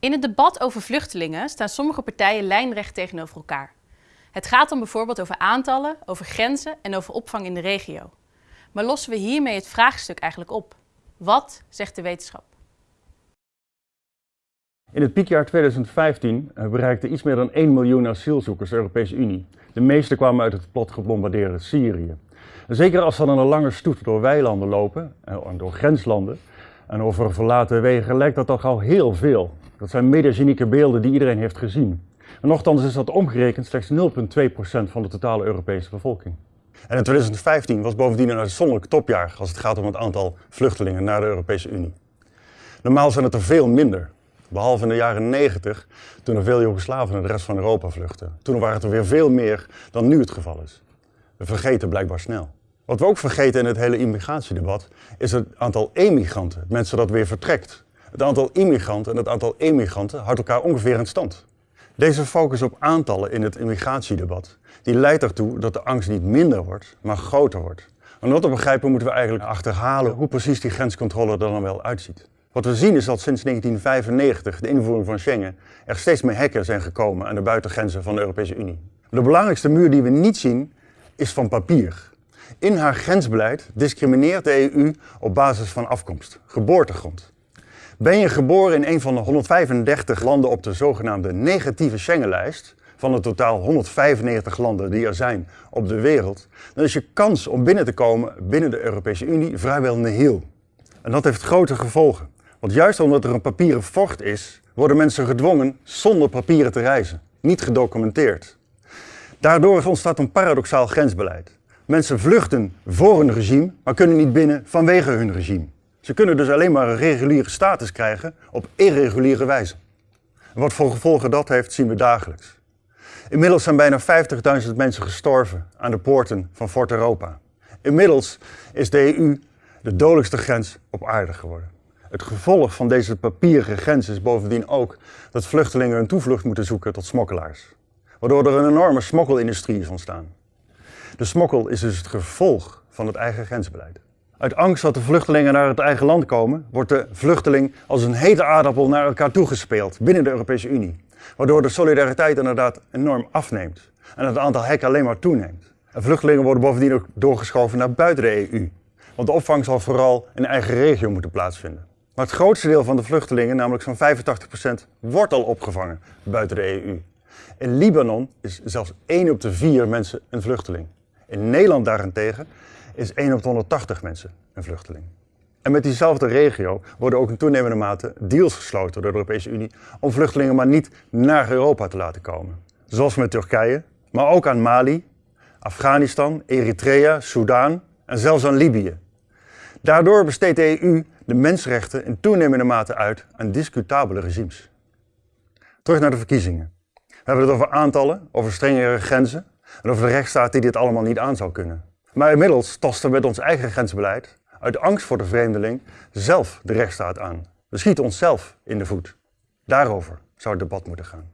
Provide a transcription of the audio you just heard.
In het debat over vluchtelingen staan sommige partijen lijnrecht tegenover elkaar. Het gaat dan bijvoorbeeld over aantallen, over grenzen en over opvang in de regio. Maar lossen we hiermee het vraagstuk eigenlijk op? Wat zegt de wetenschap? In het piekjaar 2015 eh, bereikte iets meer dan 1 miljoen asielzoekers de Europese Unie. De meeste kwamen uit het plat gebombardeerde Syrië. Zeker als ze dan een lange stoet door weilanden lopen, eh, en door grenslanden en over verlaten wegen, lijkt dat toch al heel veel. Dat zijn mediagenieke beelden die iedereen heeft gezien. En nochtans is dat omgerekend slechts 0,2% van de totale Europese bevolking. En in 2015 was bovendien een uitzonderlijk topjaar als het gaat om het aantal vluchtelingen naar de Europese Unie. Normaal zijn het er veel minder. Behalve in de jaren 90, toen er veel Joegoslaven naar de rest van Europa vluchtten. Toen waren het er weer veel meer dan nu het geval is. We vergeten blijkbaar snel. Wat we ook vergeten in het hele immigratiedebat is het aantal emigranten, mensen dat weer vertrekt. Het aantal immigranten en het aantal emigranten houdt elkaar ongeveer in stand. Deze focus op aantallen in het immigratiedebat, die leidt ertoe dat de angst niet minder wordt, maar groter wordt. Om dat te begrijpen moeten we eigenlijk achterhalen hoe precies die grenscontrole er dan wel uitziet. Wat we zien is dat sinds 1995, de invoering van Schengen, er steeds meer hekken zijn gekomen aan de buitengrenzen van de Europese Unie. De belangrijkste muur die we niet zien, is van papier. In haar grensbeleid discrimineert de EU op basis van afkomst, geboortegrond. Ben je geboren in een van de 135 landen op de zogenaamde negatieve Schengenlijst, van de totaal 195 landen die er zijn op de wereld, dan is je kans om binnen te komen binnen de Europese Unie vrijwel nihil. En dat heeft grote gevolgen. Want juist omdat er een papieren vocht is, worden mensen gedwongen zonder papieren te reizen, niet gedocumenteerd. Daardoor ontstaat een paradoxaal grensbeleid. Mensen vluchten voor een regime, maar kunnen niet binnen vanwege hun regime. Ze kunnen dus alleen maar een reguliere status krijgen op irreguliere wijze. Wat voor gevolgen dat heeft, zien we dagelijks. Inmiddels zijn bijna 50.000 mensen gestorven aan de poorten van Fort Europa. Inmiddels is de EU de dodelijkste grens op aarde geworden. Het gevolg van deze papieren grens is bovendien ook dat vluchtelingen hun toevlucht moeten zoeken tot smokkelaars. Waardoor er een enorme smokkelindustrie is ontstaan. De smokkel is dus het gevolg van het eigen grensbeleid. Uit angst dat de vluchtelingen naar het eigen land komen, wordt de vluchteling als een hete aardappel naar elkaar toegespeeld binnen de Europese Unie. Waardoor de solidariteit inderdaad enorm afneemt en het aantal hekken alleen maar toeneemt. En vluchtelingen worden bovendien ook doorgeschoven naar buiten de EU. Want de opvang zal vooral in eigen regio moeten plaatsvinden. Maar het grootste deel van de vluchtelingen, namelijk zo'n 85%, wordt al opgevangen buiten de EU. In Libanon is zelfs 1 op de 4 mensen een vluchteling. In Nederland daarentegen is 1 op de 180 mensen een vluchteling. En met diezelfde regio worden ook in toenemende mate deals gesloten door de Europese Unie om vluchtelingen maar niet naar Europa te laten komen. Zoals met Turkije, maar ook aan Mali, Afghanistan, Eritrea, Soudaan en zelfs aan Libië. Daardoor besteedt de EU de mensenrechten in toenemende mate uit aan discutabele regimes. Terug naar de verkiezingen. We hebben het over aantallen, over strengere grenzen en over de rechtsstaat die dit allemaal niet aan zou kunnen. Maar inmiddels tasten we met ons eigen grensbeleid, uit angst voor de vreemdeling, zelf de rechtsstaat aan. We schieten onszelf in de voet. Daarover zou het debat moeten gaan.